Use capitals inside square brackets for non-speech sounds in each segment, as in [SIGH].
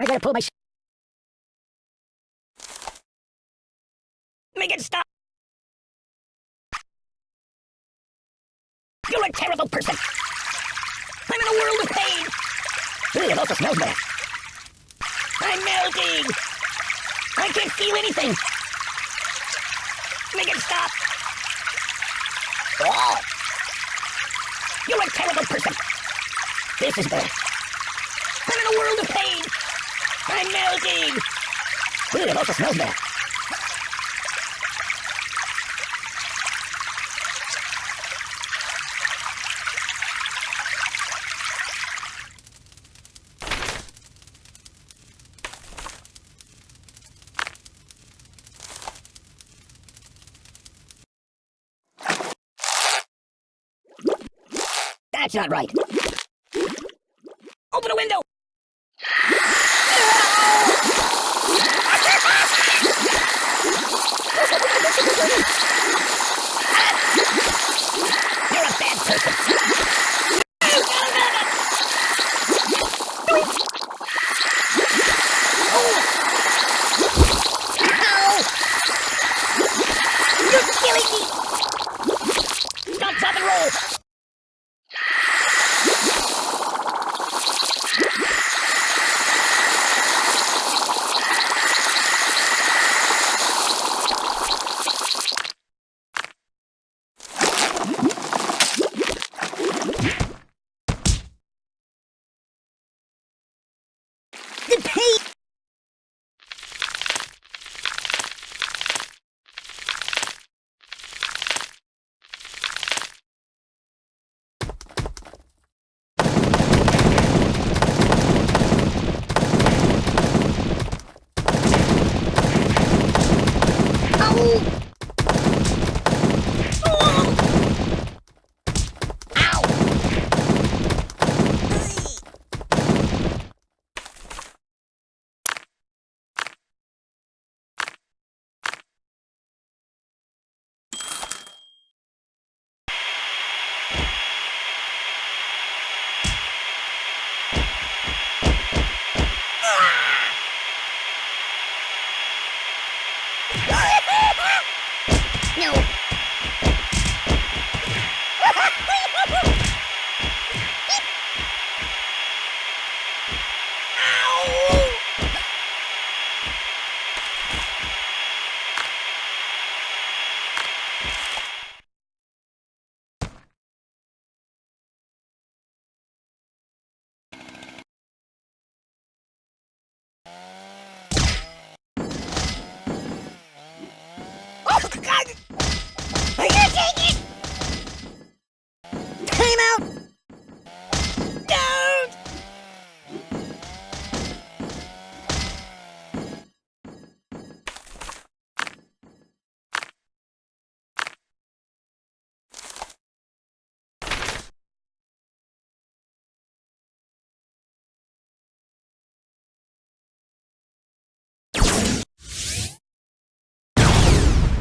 I gotta pull my. Make it stop! You're a terrible person! I'm in a world of pain! Ugh, it also smells bad. I'm melting! I can't feel anything! Make it stop! Oh! You're a terrible person! This is bad. I'm in a world of pain! I'm melting! It also smells bad. That's not right. Open a window!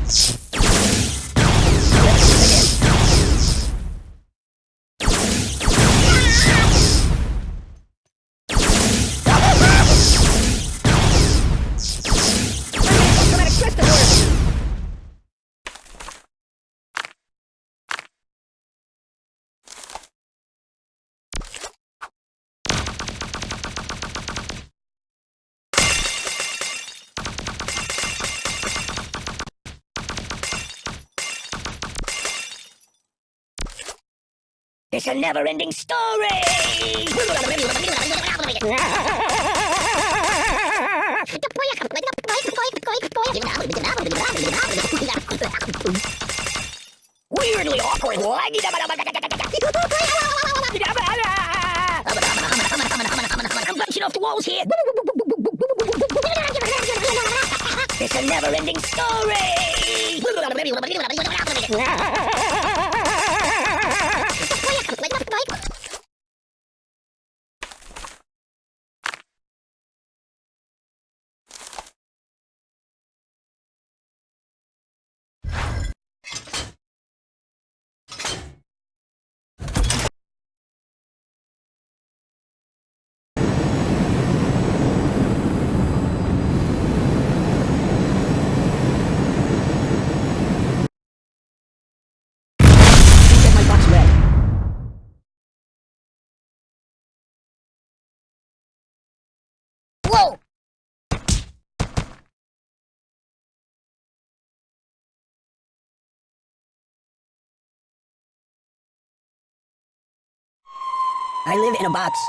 Thanks. It's a never-ending story! Weirdly awkward. I'm bouncing off the walls here. It's a never-ending story. I live in a box.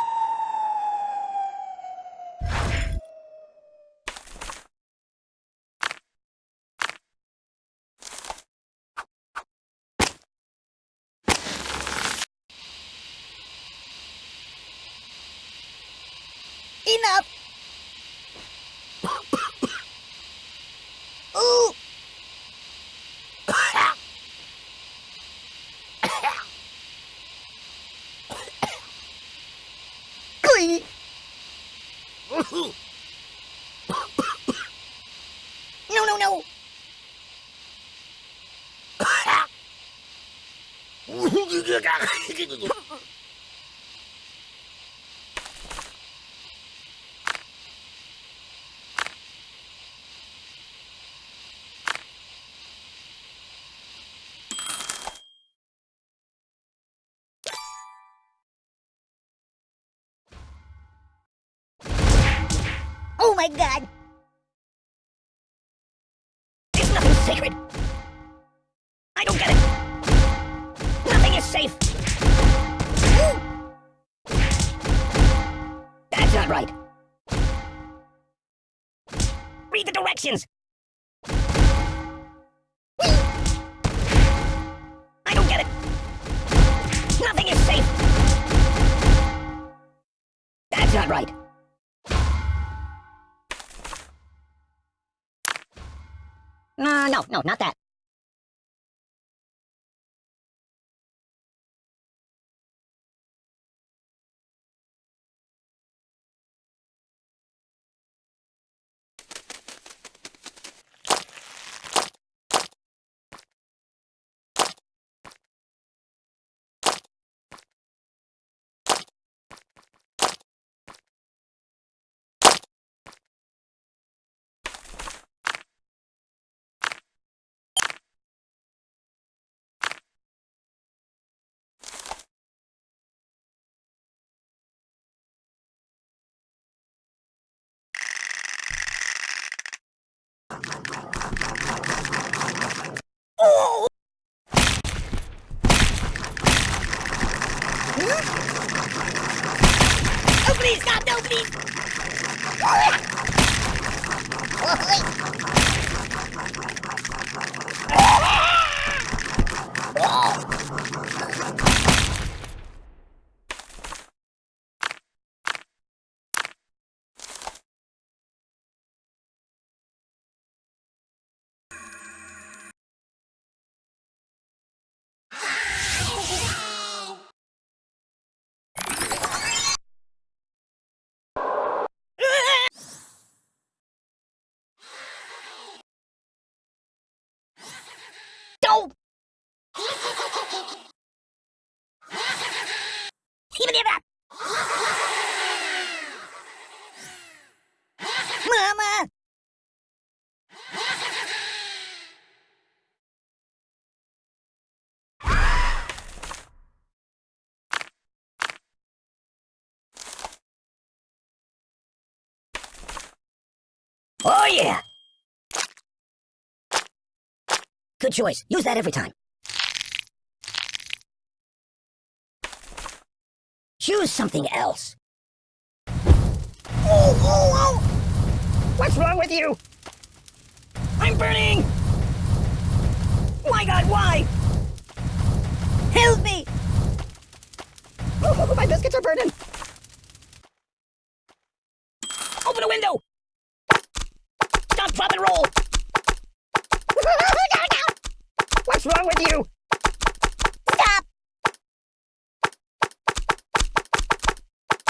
Enough! [COUGHS] Ooh! No, no, no! [LAUGHS] Oh my god! Is nothing sacred? I don't get it. Nothing is safe. That's not right. Read the directions. I don't get it. Nothing is safe. That's not right. No, no, not that. Oh, Oh, yeah! Good choice. Use that every time. Choose something else. Oh, oh, oh! What's wrong with you? I'm burning! My god, why? Help me! Oh, [LAUGHS] my biscuits are burning! Open a window! Stop, drop, and roll! What's wrong with you? Stop!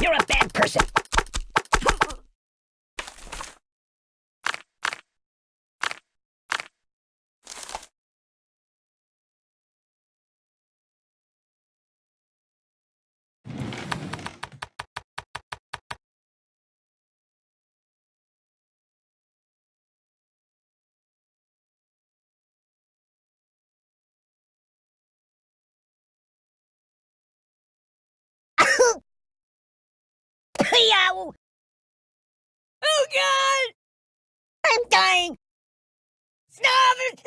You're a bad person. Yow! Oh god! I'm dying! Stop it!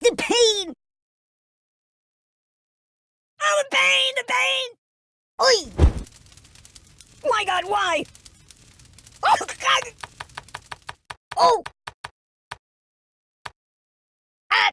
The pain! Oh, the pain! The pain! Oi! My God, why? Oh, God! Oh! Ah!